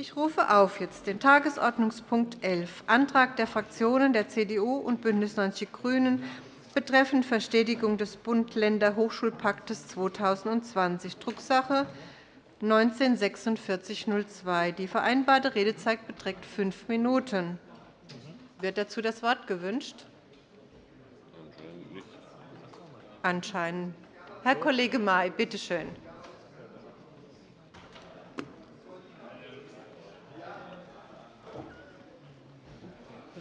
Ich rufe auf jetzt den Tagesordnungspunkt 11, Antrag der Fraktionen der CDU und BÜNDNIS 90 die GRÜNEN betreffend Verstetigung des Bund-Länder-Hochschulpakts 2020, Drucksache 19-4602. Die vereinbarte Redezeit beträgt fünf Minuten. Wird dazu das Wort gewünscht? Anscheinend. Herr Kollege May, bitte schön.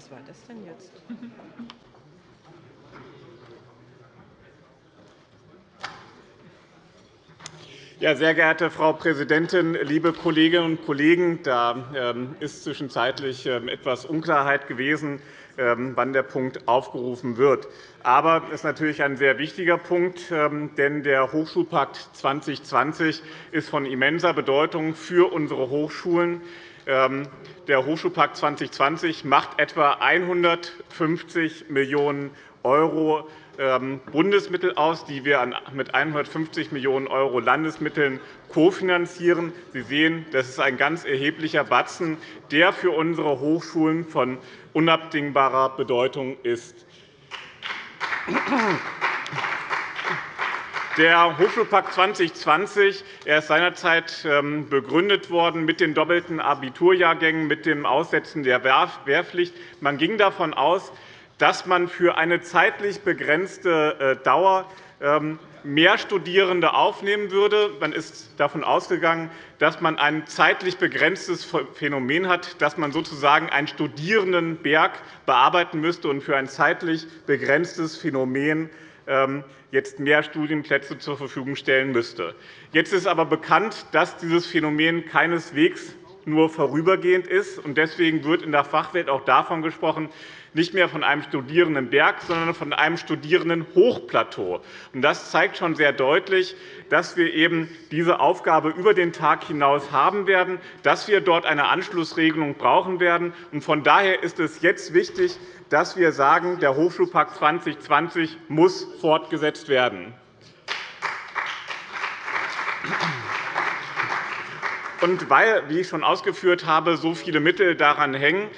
Was war das denn jetzt? Ja, sehr geehrte Frau Präsidentin, liebe Kolleginnen und Kollegen! Da ähm, ist zwischenzeitlich ähm, etwas Unklarheit gewesen, ähm, wann der Punkt aufgerufen wird. Aber es ist natürlich ein sehr wichtiger Punkt, denn der Hochschulpakt 2020 ist von immenser Bedeutung für unsere Hochschulen. Der Hochschulpakt 2020 macht etwa 150 Millionen € Bundesmittel aus, die wir mit 150 Millionen € Landesmitteln kofinanzieren. Sie sehen, das ist ein ganz erheblicher Batzen, der für unsere Hochschulen von unabdingbarer Bedeutung ist. Der Hochschulpakt 2020 er ist seinerzeit ähm, begründet worden mit den doppelten Abiturjahrgängen, mit dem Aussetzen der Wehrpflicht. Man ging davon aus, dass man für eine zeitlich begrenzte äh, Dauer ähm, mehr Studierende aufnehmen würde. Man ist davon ausgegangen, dass man ein zeitlich begrenztes Phänomen hat, dass man sozusagen einen Studierendenberg bearbeiten müsste und für ein zeitlich begrenztes Phänomen ähm, jetzt mehr Studienplätze zur Verfügung stellen müsste. Jetzt ist aber bekannt, dass dieses Phänomen keineswegs nur vorübergehend ist. Deswegen wird in der Fachwelt auch davon gesprochen, nicht mehr von einem Studierendenberg, sondern von einem Studierendenhochplateau. Das zeigt schon sehr deutlich, dass wir eben diese Aufgabe über den Tag hinaus haben werden, dass wir dort eine Anschlussregelung brauchen werden. Von daher ist es jetzt wichtig, dass wir sagen, der Hochschulpakt 2020 muss fortgesetzt werden. Und weil, wie ich schon ausgeführt habe, so viele Mittel daran hängen,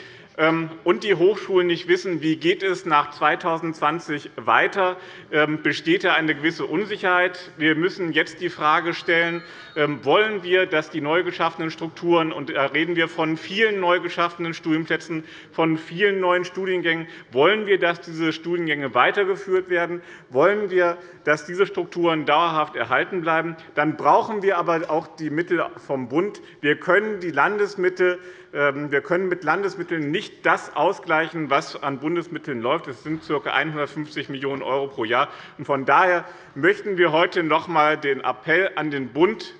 und die Hochschulen nicht wissen, wie geht es nach 2020 weiter, ähm, besteht da eine gewisse Unsicherheit. Wir müssen jetzt die Frage stellen, ähm, wollen wir, dass die neu geschaffenen Strukturen, und da reden wir von vielen neu geschaffenen Studienplätzen, von vielen neuen Studiengängen, wollen wir, dass diese Studiengänge weitergeführt werden, wollen wir, dass diese Strukturen dauerhaft erhalten bleiben, dann brauchen wir aber auch die Mittel vom Bund. Wir können die Landesmittel ähm, wir können mit Landesmitteln nicht das ausgleichen, was an Bundesmitteln läuft. Das sind ca. 150 Millionen € pro Jahr. Von daher möchten wir heute noch einmal den Appell an den Bund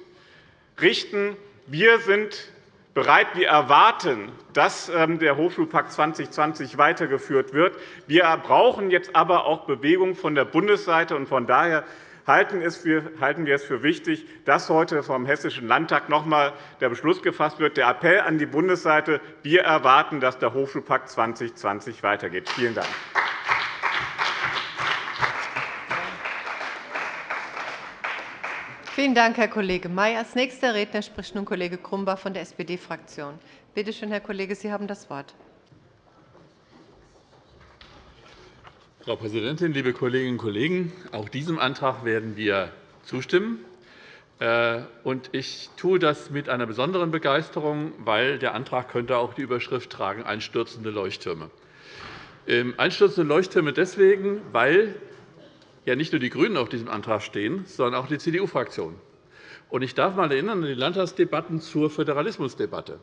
richten. Wir sind bereit. Wir erwarten, dass ähm, der Hochschulpakt 2020 weitergeführt wird. Wir brauchen jetzt aber auch Bewegung von der Bundesseite. Von daher halten wir es für wichtig, dass heute vom Hessischen Landtag noch einmal der Beschluss gefasst wird. Der Appell an die Bundesseite. Wir erwarten, dass der Hochschulpakt 2020 weitergeht. Vielen Dank. Vielen Dank, Herr Kollege May. Als nächster Redner spricht nun Kollege Grumbach von der SPD-Fraktion. Bitte schön, Herr Kollege, Sie haben das Wort. Frau Präsidentin, liebe Kolleginnen und Kollegen! Auch diesem Antrag werden wir zustimmen. Äh, ich tue das mit einer besonderen Begeisterung, weil der Antrag könnte auch die Überschrift tragen Einstürzende Leuchttürme. Ähm, einstürzende Leuchttürme deswegen, weil ja nicht nur die GRÜNEN auf diesem Antrag stehen, sondern auch die CDU-Fraktion. Ich darf einmal erinnern an die Landtagsdebatten zur Föderalismusdebatte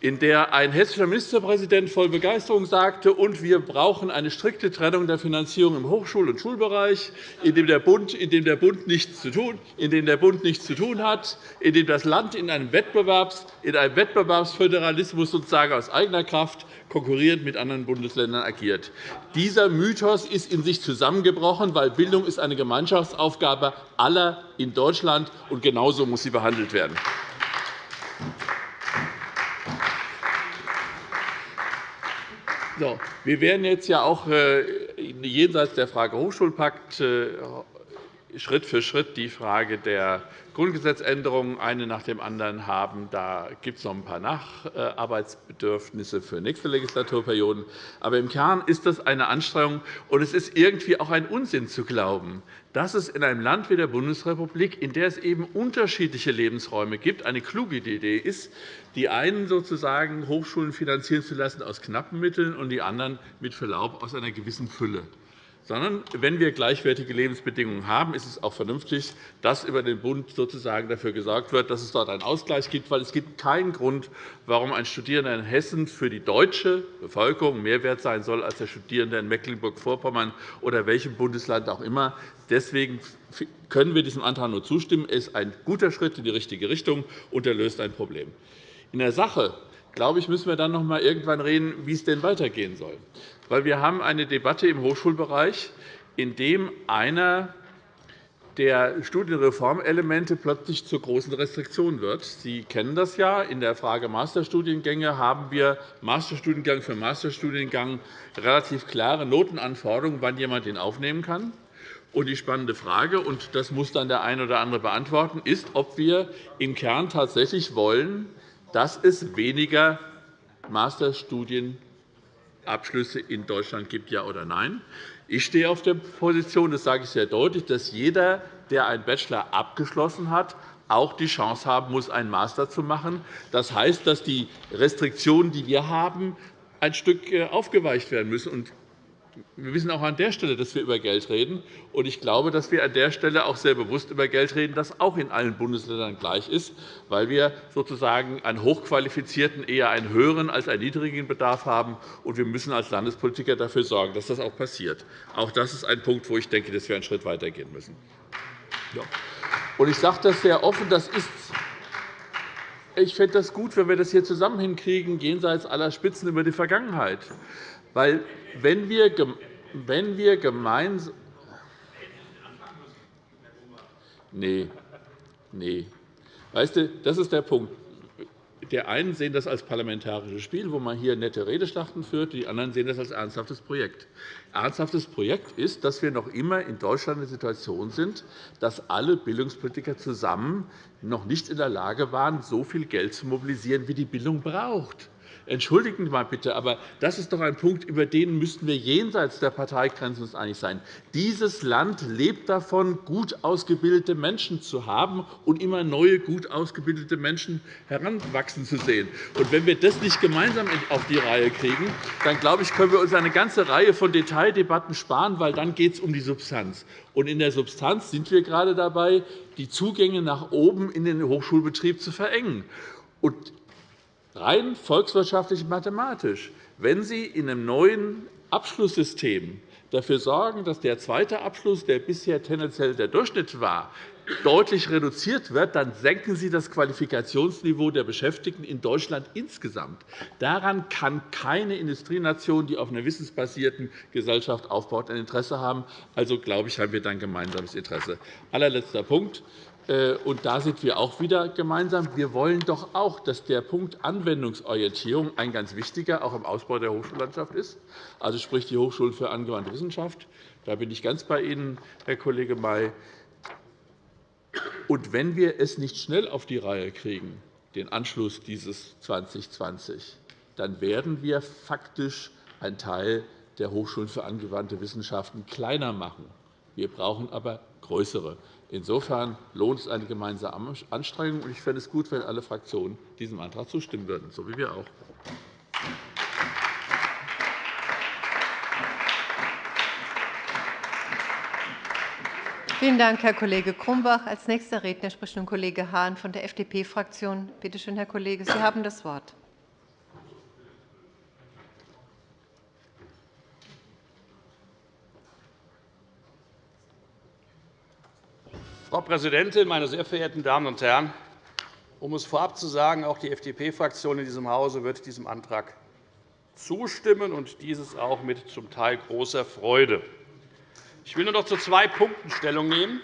in der ein hessischer Ministerpräsident voll Begeisterung sagte, und wir brauchen eine strikte Trennung der Finanzierung im Hochschul- und Schulbereich, in dem der Bund, in dem der Bund, nichts, zu tun, in dem der Bund nichts zu tun hat, in dem das Land in einem, Wettbewerbs, in einem Wettbewerbsföderalismus sozusagen aus eigener Kraft konkurrierend mit anderen Bundesländern agiert. Dieser Mythos ist in sich zusammengebrochen, weil Bildung ist eine Gemeinschaftsaufgabe aller in Deutschland, und genauso muss sie behandelt werden. Wir werden jetzt ja auch äh, jenseits der Frage Hochschulpakt äh, Schritt für Schritt die Frage der Grundgesetzänderungen eine nach dem anderen haben. Da gibt es noch ein paar Nacharbeitsbedürfnisse für nächste Legislaturperioden. Aber im Kern ist das eine Anstrengung, und es ist irgendwie auch ein Unsinn zu glauben, dass es in einem Land wie der Bundesrepublik, in der es eben unterschiedliche Lebensräume gibt, eine kluge Idee ist, die einen sozusagen Hochschulen finanzieren zu lassen aus knappen Mitteln und die anderen mit Verlaub aus einer gewissen Fülle sondern wenn wir gleichwertige Lebensbedingungen haben, ist es auch vernünftig, dass über den Bund sozusagen dafür gesorgt wird, dass es dort einen Ausgleich gibt. Weil es gibt keinen Grund, warum ein Studierender in Hessen für die deutsche Bevölkerung mehr wert sein soll als der Studierende in Mecklenburg-Vorpommern oder welchem Bundesland auch immer. Deswegen können wir diesem Antrag nur zustimmen. Er ist ein guter Schritt in die richtige Richtung, und er löst ein Problem. In der Sache glaube ich, müssen wir dann noch einmal irgendwann reden, wie es denn weitergehen soll weil wir haben eine Debatte im Hochschulbereich, in dem einer der Studienreformelemente plötzlich zur großen Restriktion wird. Sie kennen das ja. In der Frage Masterstudiengänge haben wir Masterstudiengang für Masterstudiengang relativ klare Notenanforderungen, wann jemand ihn aufnehmen kann. Und die spannende Frage, und das muss dann der eine oder andere beantworten, ist, ob wir im Kern tatsächlich wollen, dass es weniger Masterstudiengänge Abschlüsse in Deutschland gibt, ja oder nein. Ich stehe auf der Position, das sage ich sehr deutlich, dass jeder, der einen Bachelor abgeschlossen hat, auch die Chance haben muss, einen Master zu machen. Das heißt, dass die Restriktionen, die wir haben, ein Stück äh, aufgeweicht werden müssen. Wir wissen auch an der Stelle, dass wir über Geld reden. Und ich glaube, dass wir an der Stelle auch sehr bewusst über Geld reden, das auch in allen Bundesländern gleich ist, weil wir sozusagen einen hochqualifizierten eher einen höheren als einen niedrigen Bedarf haben. Und wir müssen als Landespolitiker dafür sorgen, dass das auch passiert. Auch das ist ein Punkt, wo ich denke, dass wir einen Schritt weitergehen müssen. Ich sage das sehr offen. Das ist ich fände das gut, wenn wir das hier zusammen hinkriegen, jenseits aller Spitzen über die Vergangenheit. Weil, wenn wir, wenn wir gemeinsam Nee, nee. Weißt du, das ist der Punkt. Die einen sehen das als parlamentarisches Spiel, wo man hier nette Redeschlachten führt, die anderen sehen das als ernsthaftes Projekt. Ernsthaftes Projekt ist, dass wir noch immer in Deutschland in der Situation sind, dass alle Bildungspolitiker zusammen noch nicht in der Lage waren, so viel Geld zu mobilisieren, wie die Bildung braucht. Entschuldigen Sie mal bitte, aber das ist doch ein Punkt, über den müssten wir jenseits der Parteigrenzen einig sein. Dieses Land lebt davon, gut ausgebildete Menschen zu haben und immer neue, gut ausgebildete Menschen heranwachsen zu sehen. Und wenn wir das nicht gemeinsam auf die Reihe kriegen, dann glaube ich, können wir uns eine ganze Reihe von Detaildebatten sparen, weil dann geht es um die Substanz. Und in der Substanz sind wir gerade dabei, die Zugänge nach oben in den Hochschulbetrieb zu verengen. Und rein volkswirtschaftlich mathematisch, wenn Sie in einem neuen Abschlusssystem dafür sorgen, dass der zweite Abschluss, der bisher tendenziell der Durchschnitt war, deutlich reduziert wird, dann senken Sie das Qualifikationsniveau der Beschäftigten in Deutschland insgesamt. Daran kann keine Industrienation, die auf einer wissensbasierten Gesellschaft aufbaut, ein Interesse haben. Also glaube ich, haben wir dann gemeinsames Interesse. Allerletzter Punkt. Äh, und da sind wir auch wieder gemeinsam. Wir wollen doch auch, dass der Punkt Anwendungsorientierung ein ganz wichtiger auch im Ausbau der Hochschullandschaft ist, also sprich die Hochschulen für angewandte Wissenschaft. Da bin ich ganz bei Ihnen, Herr Kollege May. Und wenn wir es nicht schnell auf die Reihe kriegen, den Anschluss dieses 2020, dann werden wir faktisch einen Teil der Hochschulen für angewandte Wissenschaften kleiner machen. Wir brauchen aber größere. Insofern lohnt es eine gemeinsame Anstrengung. Ich fände es gut, wenn alle Fraktionen diesem Antrag zustimmen würden, so wie wir auch. Vielen Dank, Herr Kollege Grumbach. Als nächster Redner spricht nun Kollege Hahn von der FDP-Fraktion. Bitte schön, Herr Kollege, Sie haben das Wort. Frau Präsidentin, meine sehr verehrten Damen und Herren! Um es vorab zu sagen, auch die FDP-Fraktion in diesem Hause wird diesem Antrag zustimmen, und dieses auch mit zum Teil großer Freude. Ich will nur noch zu zwei Punkten Stellung nehmen.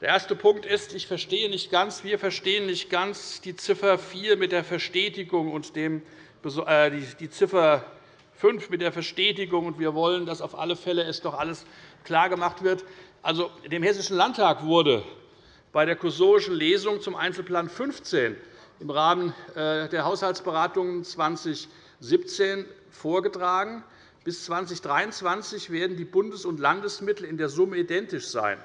Der erste Punkt ist, ich verstehe nicht ganz, wir verstehen nicht ganz die Ziffer 4 mit der Verstetigung und dem, äh, die Ziffer 5 mit der Verstetigung. Und wir wollen, dass auf alle Fälle es doch alles klargemacht wird. Also, dem Hessischen Landtag wurde bei der kursorischen Lesung zum Einzelplan 15 im Rahmen äh, der Haushaltsberatungen 2017 vorgetragen. Bis 2023 werden die Bundes- und Landesmittel in der Summe identisch sein.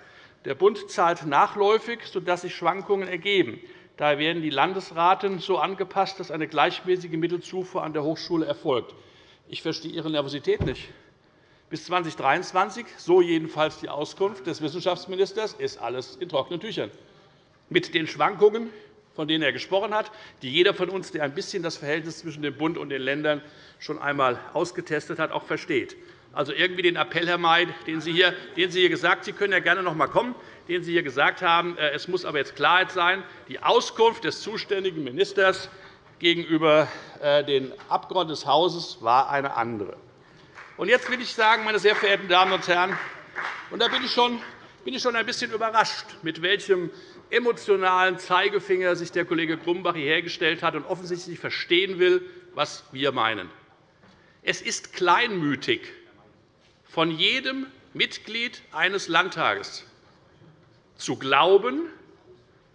Der Bund zahlt nachläufig, sodass sich Schwankungen ergeben. Daher werden die Landesraten so angepasst, dass eine gleichmäßige Mittelzufuhr an der Hochschule erfolgt. Ich verstehe Ihre Nervosität nicht. Bis 2023, so jedenfalls die Auskunft des Wissenschaftsministers, ist alles in trockenen Tüchern. Mit den Schwankungen, von denen er gesprochen hat, die jeder von uns, der ein bisschen das Verhältnis zwischen dem Bund und den Ländern schon einmal ausgetestet hat, auch versteht. Also irgendwie den Appell, Herr May, den Sie hier, den Sie hier gesagt Sie können ja gerne noch einmal kommen, den Sie hier gesagt haben, äh, es muss aber jetzt Klarheit sein. Die Auskunft des zuständigen Ministers gegenüber äh, den Abgeordneten des Hauses war eine andere. Und jetzt will ich sagen, meine sehr verehrten Damen und Herren, und da bin ich schon bin ich schon ein bisschen überrascht, mit welchem emotionalen Zeigefinger sich der Kollege Grumbach hierher gestellt hat und offensichtlich verstehen will, was wir meinen. Es ist kleinmütig von jedem Mitglied eines Landtages zu glauben,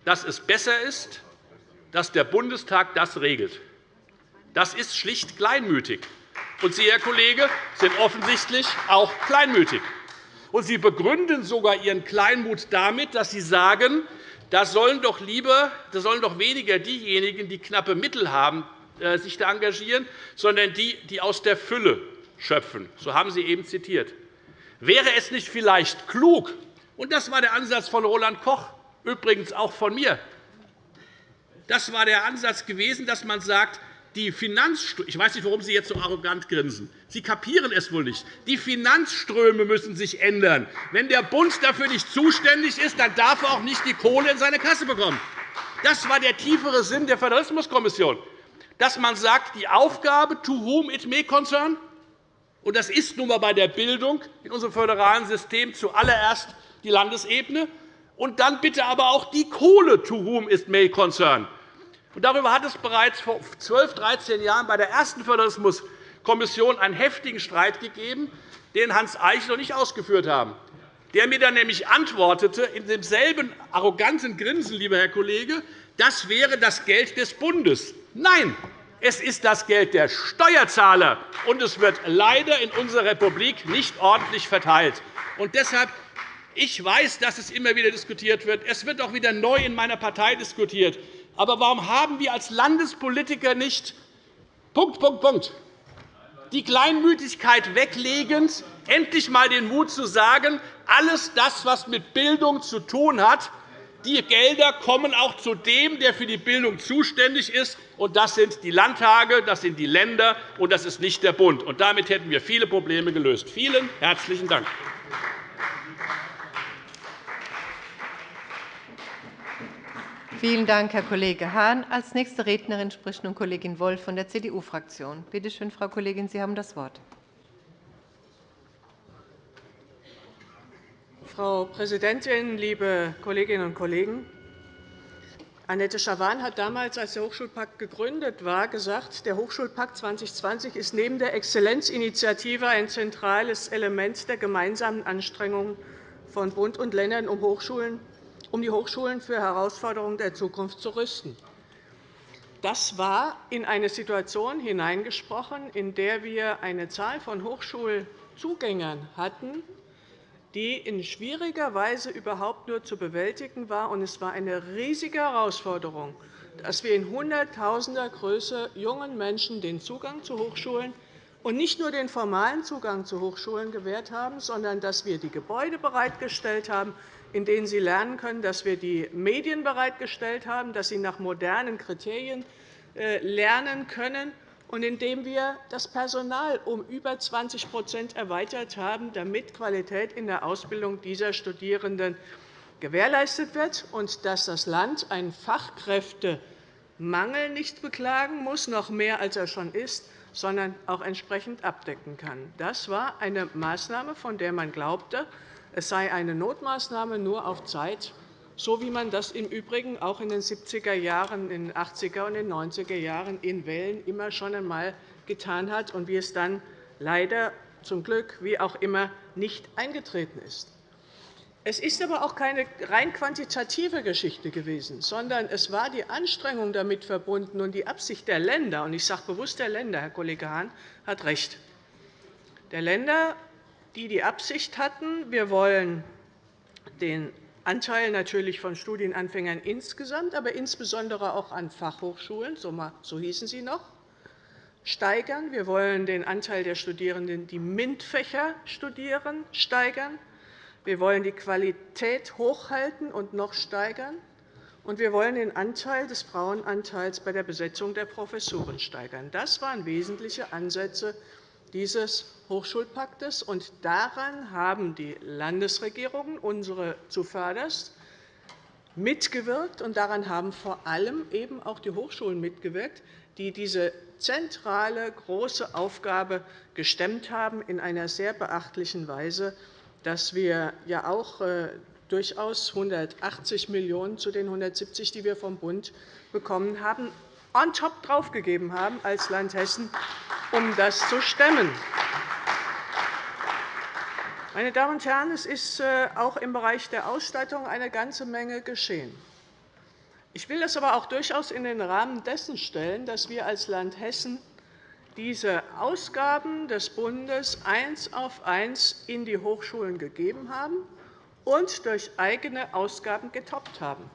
dass es besser ist, dass der Bundestag das regelt. Das ist schlicht kleinmütig. Und Sie, Herr Kollege, sind offensichtlich auch kleinmütig. Und Sie begründen sogar Ihren Kleinmut damit, dass Sie sagen, da sollen doch, lieber, da sollen doch weniger diejenigen, die knappe Mittel haben, äh, sich da engagieren, sondern die, die aus der Fülle schöpfen. So haben Sie eben zitiert. Wäre es nicht vielleicht klug, und das war der Ansatz von Roland Koch, übrigens auch von mir, das war der Ansatz gewesen, dass man sagt, die Finanzströme, ich weiß nicht, warum Sie jetzt so arrogant grinsen. Sie kapieren es wohl nicht. Die Finanzströme müssen sich ändern. Wenn der Bund dafür nicht zuständig ist, dann darf er auch nicht die Kohle in seine Kasse bekommen. Das war der tiefere Sinn der Föderalismuskommission, dass man sagt, die Aufgabe, to whom it may concern, und das ist nun einmal bei der Bildung in unserem föderalen System zuallererst die Landesebene, und dann bitte aber auch die Kohle, to whom it may concern. Darüber hat es bereits vor 12, 13 Jahren bei der ersten Föderalismuskommission einen heftigen Streit gegeben, den Hans Eichel und ich ausgeführt haben, der mir dann nämlich antwortete, in demselben arroganten Grinsen, lieber Herr Kollege, das wäre das Geld des Bundes. Nein, es ist das Geld der Steuerzahler, und es wird leider in unserer Republik nicht ordentlich verteilt. Und deshalb ich weiß, dass es immer wieder diskutiert wird. Es wird auch wieder neu in meiner Partei diskutiert. Aber warum haben wir als Landespolitiker nicht Punkt, Punkt, Punkt, die Kleinmütigkeit weglegend endlich einmal den Mut zu sagen, alles das, was mit Bildung zu tun hat, die Gelder kommen auch zu dem, der für die Bildung zuständig ist, und das sind die Landtage, das sind die Länder, und das ist nicht der Bund. Und damit hätten wir viele Probleme gelöst. Vielen herzlichen Dank. Vielen Dank, Herr Kollege Hahn. Als nächste Rednerin spricht nun Kollegin Wolf von der CDU-Fraktion. Bitte schön, Frau Kollegin, Sie haben das Wort. Frau Präsidentin, liebe Kolleginnen und Kollegen! Annette Schawan hat damals, als der Hochschulpakt gegründet war, gesagt, der Hochschulpakt 2020 ist neben der Exzellenzinitiative ein zentrales Element der gemeinsamen Anstrengungen von Bund und Ländern, um Hochschulen um die Hochschulen für Herausforderungen der Zukunft zu rüsten. Das war in eine Situation hineingesprochen, in der wir eine Zahl von Hochschulzugängern hatten, die in schwieriger Weise überhaupt nur zu bewältigen war. Es war eine riesige Herausforderung, dass wir in Hunderttausender Größe jungen Menschen den Zugang zu Hochschulen und nicht nur den formalen Zugang zu Hochschulen gewährt haben, sondern dass wir die Gebäude bereitgestellt haben, in denen sie lernen können, dass wir die Medien bereitgestellt haben, dass sie nach modernen Kriterien äh, lernen können und indem wir das Personal um über 20% erweitert haben, damit Qualität in der Ausbildung dieser Studierenden gewährleistet wird und dass das Land einen Fachkräftemangel nicht beklagen muss, noch mehr als er schon ist, sondern auch entsprechend abdecken kann. Das war eine Maßnahme, von der man glaubte, es sei eine Notmaßnahme nur auf Zeit, so wie man das im Übrigen auch in den 70er Jahren, in den 80er und den 90er Jahren in Wellen immer schon einmal getan hat und wie es dann leider zum Glück, wie auch immer, nicht eingetreten ist. Es ist aber auch keine rein quantitative Geschichte gewesen, sondern es war die Anstrengung damit verbunden und die Absicht der Länder. Und ich sage bewusst der Länder, Herr Kollege Hahn hat recht. Der Länder, die die Absicht hatten, wir wollen den Anteil natürlich von Studienanfängern insgesamt, aber insbesondere auch an Fachhochschulen, so hießen sie noch, steigern. Wir wollen den Anteil der Studierenden, die MINT-Fächer studieren, steigern. Wir wollen die Qualität hochhalten und noch steigern. Und wir wollen den Anteil des Frauenanteils bei der Besetzung der Professuren steigern. Das waren wesentliche Ansätze dieses Hochschulpaktes. Und daran haben die Landesregierungen, unsere zuvörderst, mitgewirkt. Und daran haben vor allem eben auch die Hochschulen mitgewirkt, die diese zentrale, große Aufgabe gestemmt haben in einer sehr beachtlichen Weise dass wir ja auch äh, durchaus 180 Millionen € zu den 170, die wir vom Bund bekommen haben, on top draufgegeben haben als Land Hessen, um das zu stemmen. Meine Damen und Herren, es ist äh, auch im Bereich der Ausstattung eine ganze Menge geschehen. Ich will das aber auch durchaus in den Rahmen dessen stellen, dass wir als Land Hessen diese Ausgaben des Bundes eins auf eins in die Hochschulen gegeben haben und durch eigene Ausgaben getoppt haben.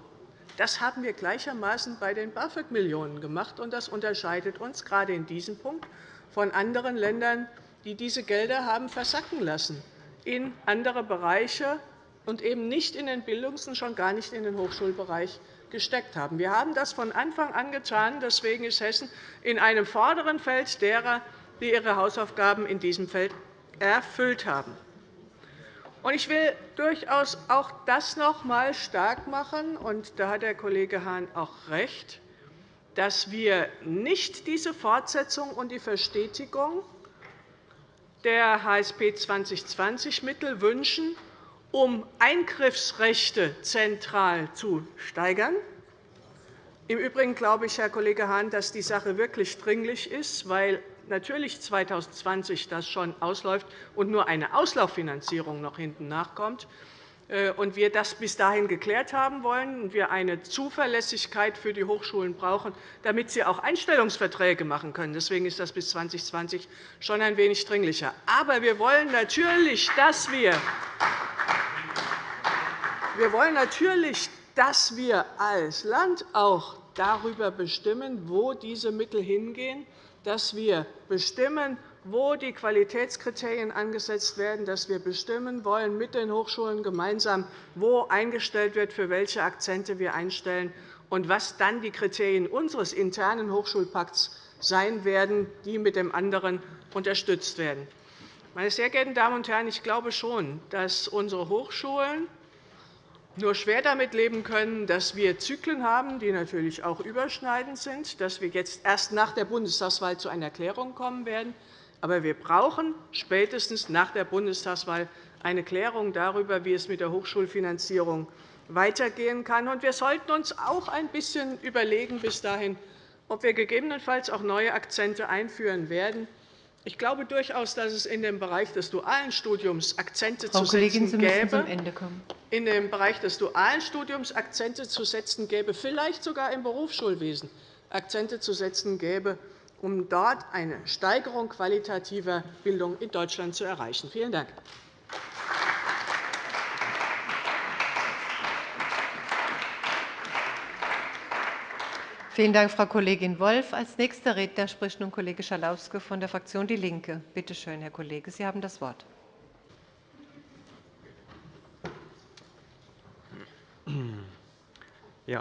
Das haben wir gleichermaßen bei den BAföG-Millionen gemacht, und das unterscheidet uns gerade in diesem Punkt von anderen Ländern, die diese Gelder haben versacken lassen in andere Bereiche und eben nicht in den Bildungs- und schon gar nicht in den Hochschulbereich gesteckt haben. Wir haben das von Anfang an getan. Deswegen ist Hessen in einem vorderen Feld derer, die ihre Hausaufgaben in diesem Feld erfüllt haben. Ich will durchaus auch das noch einmal stark machen, und da hat der Kollege Hahn auch recht, dass wir nicht diese Fortsetzung und die Verstetigung der HSP 2020-Mittel wünschen, um Eingriffsrechte zentral zu steigern. Im Übrigen glaube ich, Herr Kollege Hahn, dass die Sache wirklich dringlich ist, weil natürlich 2020 das schon ausläuft und nur eine Auslauffinanzierung noch hinten nachkommt äh, und wir das bis dahin geklärt haben wollen und wir eine Zuverlässigkeit für die Hochschulen brauchen, damit sie auch Einstellungsverträge machen können. Deswegen ist das bis 2020 schon ein wenig dringlicher. Aber wir wollen natürlich, dass wir wir wollen natürlich, dass wir als Land auch darüber bestimmen, wo diese Mittel hingehen, dass wir bestimmen, wo die Qualitätskriterien angesetzt werden, dass wir bestimmen wollen mit den Hochschulen gemeinsam, wo eingestellt wird, für welche Akzente wir einstellen und was dann die Kriterien unseres internen Hochschulpakts sein werden, die mit dem anderen unterstützt werden. Meine sehr geehrten Damen und Herren, ich glaube schon, dass unsere Hochschulen nur schwer damit leben können, dass wir Zyklen haben, die natürlich auch überschneidend sind, dass wir jetzt erst nach der Bundestagswahl zu einer Klärung kommen werden. Aber wir brauchen spätestens nach der Bundestagswahl eine Klärung darüber, wie es mit der Hochschulfinanzierung weitergehen kann. Und wir sollten uns auch ein bisschen überlegen bis dahin, ob wir gegebenenfalls auch neue Akzente einführen werden, ich glaube durchaus, dass es in dem Bereich des dualen Studiums Akzente Frau zu Kollegin, setzen gäbe. In dem Bereich des dualen Studiums Akzente zu setzen gäbe, vielleicht sogar im Berufsschulwesen Akzente zu setzen gäbe, um dort eine Steigerung qualitativer Bildung in Deutschland zu erreichen. Vielen Dank. Vielen Dank, Frau Kollegin Wolff. Als nächster Redner spricht nun Kollege Schalauske von der Fraktion DIE LINKE. Bitte schön, Herr Kollege, Sie haben das Wort.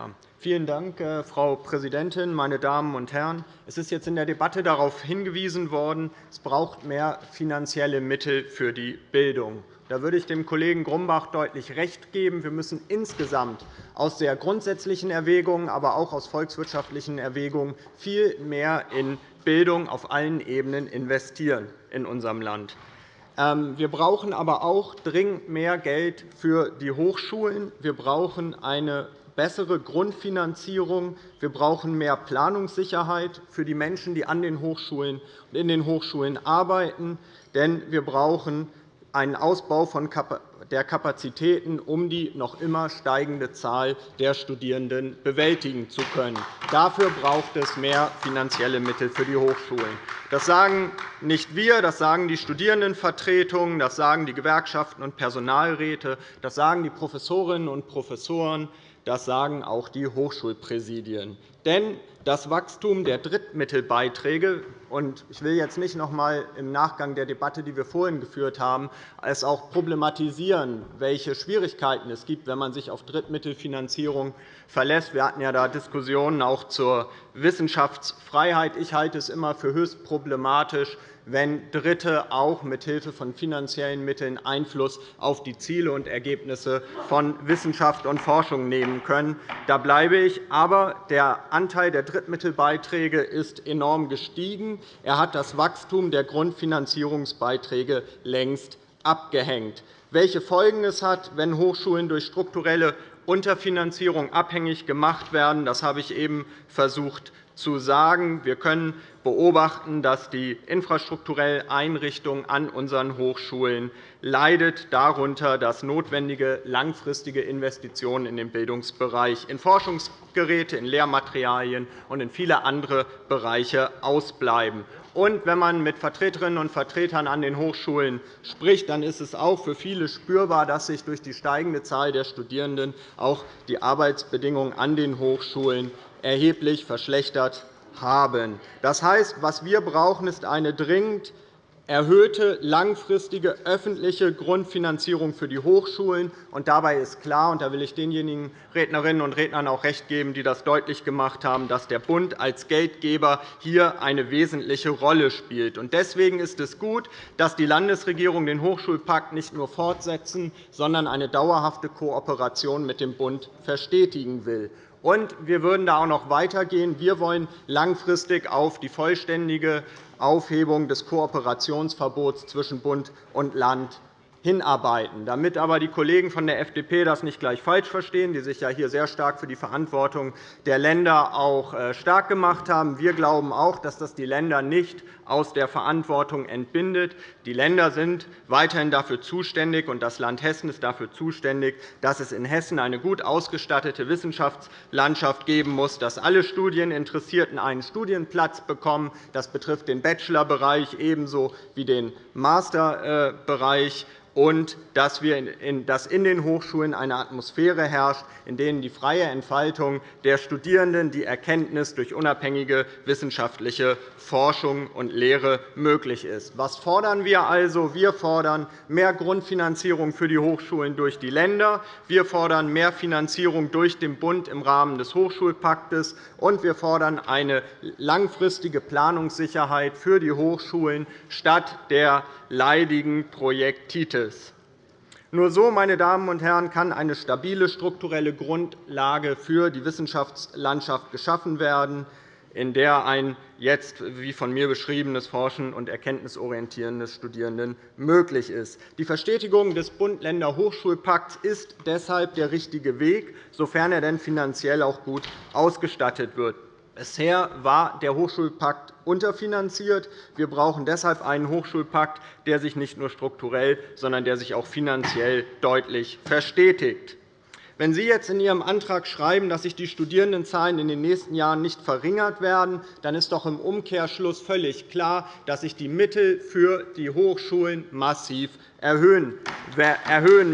Ja, vielen Dank, äh, Frau Präsidentin, meine Damen und Herren! Es ist jetzt in der Debatte darauf hingewiesen worden, es braucht mehr finanzielle Mittel für die Bildung. Da würde ich dem Kollegen Grumbach deutlich recht geben. Wir müssen insgesamt aus sehr grundsätzlichen Erwägungen, aber auch aus volkswirtschaftlichen Erwägungen viel mehr in Bildung auf allen Ebenen investieren in unserem Land. Ähm, wir brauchen aber auch dringend mehr Geld für die Hochschulen. Wir brauchen eine bessere Grundfinanzierung. Wir brauchen mehr Planungssicherheit für die Menschen, die an den Hochschulen und in den Hochschulen arbeiten. Denn wir brauchen einen Ausbau der Kapazitäten, um die noch immer steigende Zahl der Studierenden bewältigen zu können. Dafür braucht es mehr finanzielle Mittel für die Hochschulen. Das sagen nicht wir, das sagen die Studierendenvertretungen, das sagen die Gewerkschaften und Personalräte, das sagen die Professorinnen und Professoren, das sagen auch die Hochschulpräsidien. Denn das Wachstum der Drittmittelbeiträge und ich will jetzt nicht noch einmal im Nachgang der Debatte, die wir vorhin geführt haben, es auch problematisieren, welche Schwierigkeiten es gibt, wenn man sich auf Drittmittelfinanzierung verlässt. Wir hatten ja da Diskussionen auch zur Wissenschaftsfreiheit. Ich halte es immer für höchst problematisch, wenn Dritte auch mithilfe von finanziellen Mitteln Einfluss auf die Ziele und Ergebnisse von Wissenschaft und Forschung nehmen können. Da bleibe ich. Aber der Anteil der Drittmittelbeiträge ist enorm gestiegen. Er hat das Wachstum der Grundfinanzierungsbeiträge längst abgehängt. Welche Folgen es hat, wenn Hochschulen durch strukturelle Unterfinanzierung abhängig gemacht werden, das habe ich eben versucht zu sagen. Wir können beobachten, dass die infrastrukturelle Einrichtung an unseren Hochschulen leidet, darunter, dass notwendige langfristige Investitionen in den Bildungsbereich, in Forschungsgeräte, in Lehrmaterialien und in viele andere Bereiche ausbleiben. Und wenn man mit Vertreterinnen und Vertretern an den Hochschulen spricht, dann ist es auch für viele spürbar, dass sich durch die steigende Zahl der Studierenden auch die Arbeitsbedingungen an den Hochschulen erheblich verschlechtert haben. Das heißt, was wir brauchen, ist eine dringend erhöhte langfristige öffentliche Grundfinanzierung für die Hochschulen. Und dabei ist klar, und da will ich denjenigen Rednerinnen und Rednern auch recht geben, die das deutlich gemacht haben, dass der Bund als Geldgeber hier eine wesentliche Rolle spielt. Deswegen ist es gut, dass die Landesregierung den Hochschulpakt nicht nur fortsetzen, sondern eine dauerhafte Kooperation mit dem Bund verstetigen will. Und wir würden da auch noch weitergehen. Wir wollen langfristig auf die vollständige Aufhebung des Kooperationsverbots zwischen Bund und Land hinarbeiten. Damit aber die Kollegen von der FDP das nicht gleich falsch verstehen, die sich ja hier sehr stark für die Verantwortung der Länder auch äh, stark gemacht haben. Wir glauben auch, dass das die Länder nicht aus der Verantwortung entbindet. Die Länder sind weiterhin dafür zuständig, und das Land Hessen ist dafür zuständig, dass es in Hessen eine gut ausgestattete Wissenschaftslandschaft geben muss, dass alle Studieninteressierten einen Studienplatz bekommen. Das betrifft den Bachelorbereich ebenso wie den Masterbereich und dass, in den Hochschulen eine Atmosphäre herrscht, in der die freie Entfaltung der Studierenden, die Erkenntnis durch unabhängige wissenschaftliche Forschung und Lehre möglich ist. Was fordern wir also? Wir fordern mehr Grundfinanzierung für die Hochschulen durch die Länder. Wir fordern mehr Finanzierung durch den Bund im Rahmen des Hochschulpaktes. Und wir fordern eine langfristige Planungssicherheit für die Hochschulen statt der leidigen Projekttitel. Nur so, meine Damen und Herren, kann eine stabile strukturelle Grundlage für die Wissenschaftslandschaft geschaffen werden, in der ein jetzt, wie von mir beschriebenes Forschen und Erkenntnisorientieren des Studierenden möglich ist. Die Verstetigung des Bund-Länder-Hochschulpakts ist deshalb der richtige Weg, sofern er denn finanziell auch gut ausgestattet wird. Bisher war der Hochschulpakt unterfinanziert. Wir brauchen deshalb einen Hochschulpakt, der sich nicht nur strukturell, sondern der sich auch finanziell deutlich verstetigt. Wenn Sie jetzt in Ihrem Antrag schreiben, dass sich die Studierendenzahlen in den nächsten Jahren nicht verringert werden, dann ist doch im Umkehrschluss völlig klar, dass sich die Mittel für die Hochschulen massiv erhöhen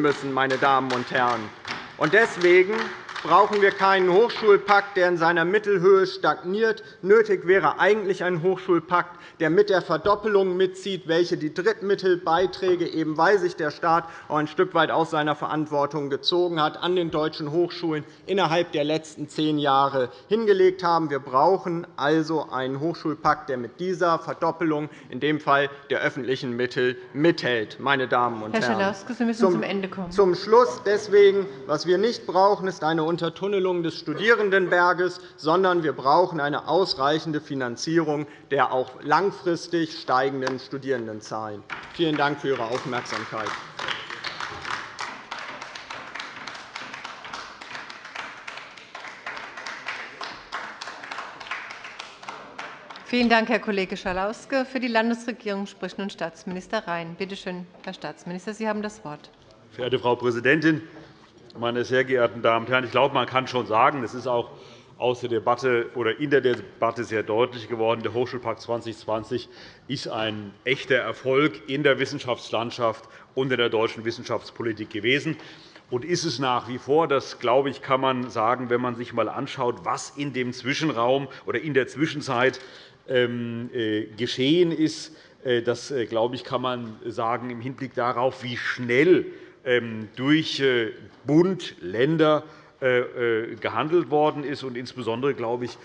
müssen. Meine Damen und Herren. Deswegen brauchen wir keinen Hochschulpakt, der in seiner Mittelhöhe stagniert. Nötig wäre eigentlich ein Hochschulpakt, der mit der Verdoppelung mitzieht, welche die Drittmittelbeiträge, eben weil sich der Staat auch ein Stück weit aus seiner Verantwortung gezogen hat, an den deutschen Hochschulen innerhalb der letzten zehn Jahre hingelegt haben. Wir brauchen also einen Hochschulpakt, der mit dieser Verdoppelung, in dem Fall der öffentlichen Mittel, mithält. Meine Damen und Herr Herren. Sie müssen zum Ende kommen. Zum Schluss deswegen, was wir nicht brauchen, ist eine Untertunnelung des Studierendenberges, sondern wir brauchen eine ausreichende Finanzierung der auch langfristig steigenden Studierendenzahlen. Vielen Dank für Ihre Aufmerksamkeit. Vielen Dank, Herr Kollege Schalauske. Für die Landesregierung spricht nun Staatsminister Rhein. Bitte schön, Herr Staatsminister, Sie haben das Wort. Verehrte Frau Präsidentin! Meine sehr geehrten Damen und Herren! Ich glaube, man kann schon sagen, es ist auch aus der Debatte oder in der Debatte sehr deutlich geworden, der Hochschulpakt 2020 ist ein echter Erfolg in der Wissenschaftslandschaft und in der deutschen Wissenschaftspolitik gewesen und ist es nach wie vor. Das, glaube ich, kann man sagen, wenn man sich einmal anschaut, was in dem Zwischenraum oder in der Zwischenzeit ähm, äh, geschehen ist. Äh, das, äh, glaube ich, kann man sagen im Hinblick darauf, wie schnell durch Bund, Länder gehandelt worden ist. insbesondere glaube ich,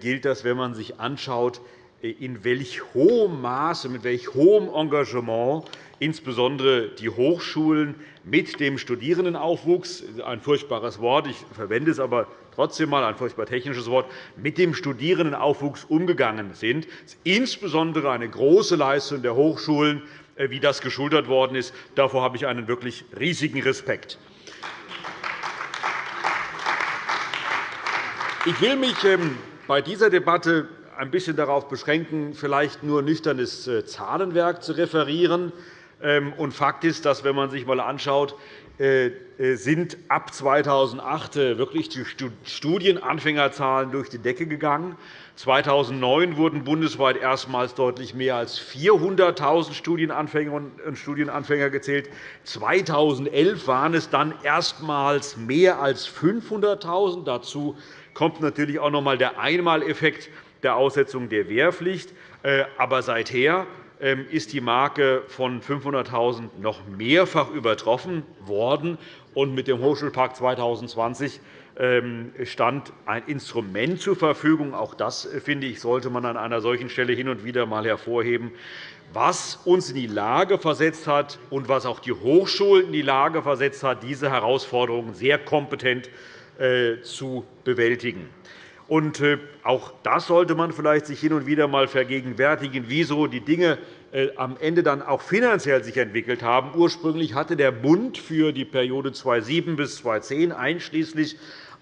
gilt das, wenn man sich anschaut, in welch hohem Maße, mit welch hohem Engagement insbesondere die Hochschulen mit dem Studierendenaufwuchs – ein furchtbares Wort, ich verwende es aber trotzdem einmal, ein furchtbar technisches Wort – mit dem Studierendenaufwuchs umgegangen sind. Das ist insbesondere eine große Leistung der Hochschulen, äh, wie das geschultert worden ist. Davor habe ich einen wirklich riesigen Respekt. Ich will mich ähm, bei dieser Debatte ein bisschen darauf beschränken, vielleicht nur nüchternes äh, Zahlenwerk zu referieren. Ähm, und Fakt ist, dass, wenn man sich einmal anschaut, äh, äh, sind ab 2008 wirklich die Studienanfängerzahlen durch die Decke gegangen. 2009 wurden bundesweit erstmals deutlich mehr als 400.000 Studienanfängerinnen und Studienanfänger gezählt. 2011 waren es dann erstmals mehr als 500.000. Dazu kommt natürlich auch noch einmal der Einmaleffekt der Aussetzung der Wehrpflicht. Äh, aber seither ist die Marke von 500.000 noch mehrfach übertroffen worden. Und mit dem Hochschulpakt 2020 ähm, stand ein Instrument zur Verfügung. Auch das, äh, finde ich, sollte man an einer solchen Stelle hin und wieder einmal hervorheben, was uns in die Lage versetzt hat und was auch die Hochschulen in die Lage versetzt hat, diese Herausforderungen sehr kompetent äh, zu bewältigen. Und äh, auch das sollte man vielleicht sich hin und wieder einmal vergegenwärtigen, wieso die Dinge äh, am Ende dann auch finanziell sich entwickelt haben. Ursprünglich hatte der Bund für die Periode 2007 bis 2010 einschließlich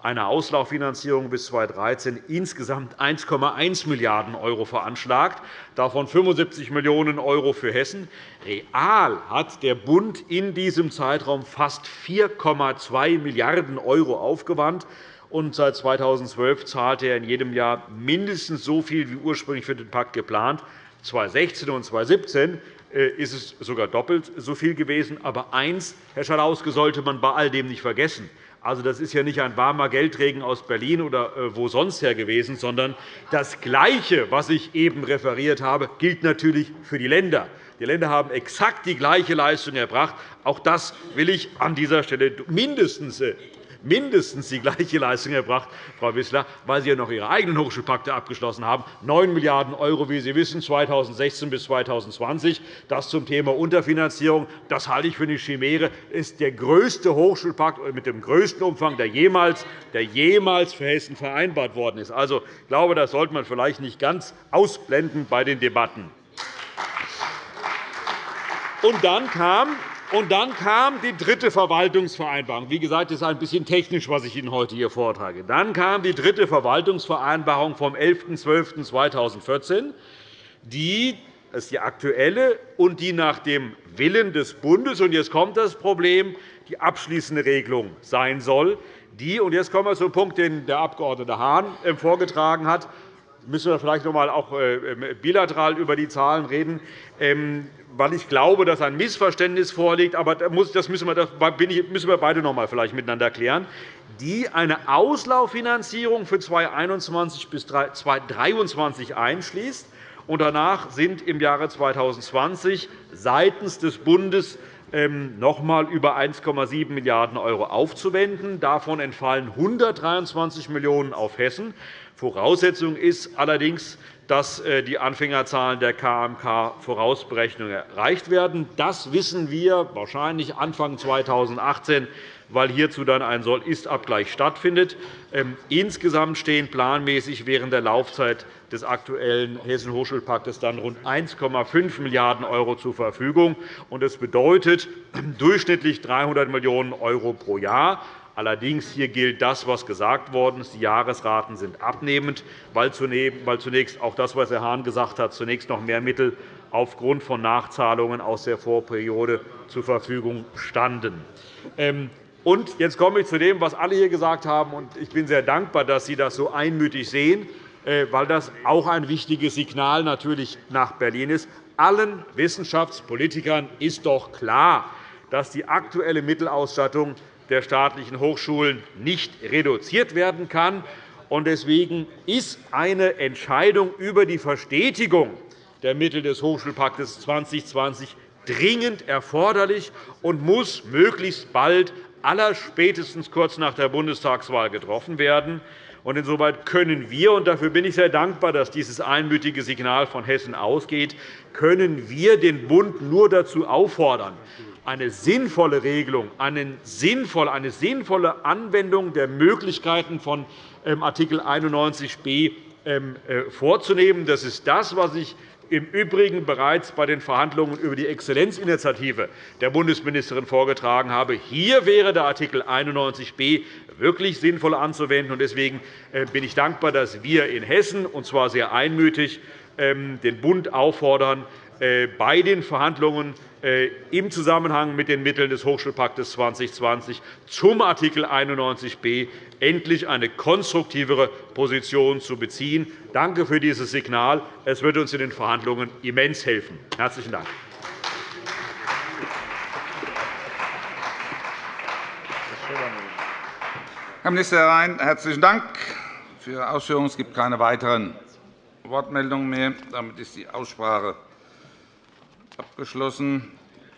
einer Auslauffinanzierung bis 2013 insgesamt 1,1 Milliarden € veranschlagt, davon 75 Millionen € für Hessen. Real hat der Bund in diesem Zeitraum fast 4,2 Milliarden € aufgewandt und seit 2012 zahlte er in jedem Jahr mindestens so viel wie ursprünglich für den Pakt geplant. 2016 und 2017 äh, ist es sogar doppelt so viel gewesen. Aber eins, Herr Schalauske, sollte man bei all dem nicht vergessen. Also, das ist ja nicht ein warmer Geldregen aus Berlin oder äh, wo sonst her gewesen, sondern das Gleiche, was ich eben referiert habe, gilt natürlich für die Länder. Die Länder haben exakt die gleiche Leistung erbracht. Auch das will ich an dieser Stelle mindestens äh, mindestens die gleiche Leistung erbracht, Frau Wissler, weil Sie ja noch Ihre eigenen Hochschulpakte abgeschlossen haben. 9 Milliarden €, wie Sie wissen, 2016 bis 2020. Das zum Thema Unterfinanzierung. Das halte ich für eine Chimäre. Das ist der größte Hochschulpakt mit dem größten Umfang, der jemals, der jemals für Hessen vereinbart worden ist. Also, ich glaube, das sollte man vielleicht nicht ganz ausblenden bei den Debatten. Und dann kam und dann kam die dritte Verwaltungsvereinbarung. Wie gesagt, das ist ein bisschen technisch, was ich Ihnen heute hier vortrage. Dann kam die dritte Verwaltungsvereinbarung vom 11.12.2014, die das ist die aktuelle und die nach dem Willen des Bundes und jetzt kommt das Problem die abschließende Regelung sein soll. Die, und jetzt kommen wir zum Punkt, den der Abg. Hahn äh, vorgetragen hat, müssen wir vielleicht noch einmal auch äh, bilateral über die Zahlen reden. Ähm, weil ich glaube, dass ein Missverständnis vorliegt. Aber das müssen wir beide noch einmal vielleicht miteinander klären die eine Auslauffinanzierung für 2021 bis 2023 einschließt. Und danach sind im Jahre 2020 seitens des Bundes ähm, noch einmal über 1,7 Milliarden € aufzuwenden. Davon entfallen 123 Millionen € auf Hessen. Voraussetzung ist allerdings, dass äh, die Anfängerzahlen der KMK-Vorausberechnung erreicht werden. Das wissen wir wahrscheinlich Anfang 2018 weil hierzu dann ein Soll-Ist-Abgleich stattfindet. Ähm, insgesamt stehen planmäßig während der Laufzeit des aktuellen Hessischen Hochschulpaktes dann rund 1,5 Milliarden € zur Verfügung. Das bedeutet durchschnittlich 300 Millionen € pro Jahr. Allerdings hier gilt das, was gesagt worden ist. Die Jahresraten sind abnehmend, weil zunächst auch das, was Herr Hahn gesagt hat, zunächst noch mehr Mittel aufgrund von Nachzahlungen aus der Vorperiode zur Verfügung standen. Und jetzt komme ich zu dem, was alle hier gesagt haben. Ich bin sehr dankbar, dass Sie das so einmütig sehen, äh, weil das auch ein wichtiges Signal natürlich nach Berlin ist. Allen Wissenschaftspolitikern ist doch klar, dass die aktuelle Mittelausstattung der staatlichen Hochschulen nicht reduziert werden kann. Deswegen ist eine Entscheidung über die Verstetigung der Mittel des Hochschulpakts 2020 dringend erforderlich und muss möglichst bald, allerspätestens kurz nach der Bundestagswahl, getroffen werden. Insoweit können wir, und dafür bin ich sehr dankbar, dass dieses einmütige Signal von Hessen ausgeht, können wir den Bund nur dazu auffordern, eine sinnvolle Regelung, eine sinnvolle Anwendung der Möglichkeiten von ähm, Art. 91b ähm, äh, vorzunehmen. Das ist das, was ich im Übrigen bereits bei den Verhandlungen über die Exzellenzinitiative der Bundesministerin vorgetragen habe. Hier wäre der Art. 91b wirklich sinnvoll anzuwenden. Deswegen äh, bin ich dankbar, dass wir in Hessen, und zwar sehr einmütig, ähm, den Bund auffordern, bei den Verhandlungen äh, im Zusammenhang mit den Mitteln des Hochschulpakts 2020 zum Art. 91b endlich eine konstruktivere Position zu beziehen. Danke für dieses Signal. Es wird uns in den Verhandlungen immens helfen. – Herzlichen Dank. Herr Minister Rhein, herzlichen Dank für Ihre Ausführungen. Es gibt keine weiteren Wortmeldungen mehr. Damit ist die Aussprache abgeschlossen.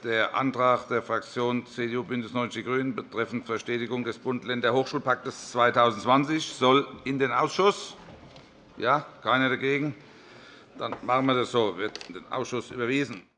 Der Antrag der Fraktionen CDU, BÜNDNIS 90 die GRÜNEN betreffend Verstetigung des Bund-Länder-Hochschulpakts 2020 soll in den Ausschuss. Ja, keiner dagegen. Dann machen wir das so. Wird in den Ausschuss überwiesen.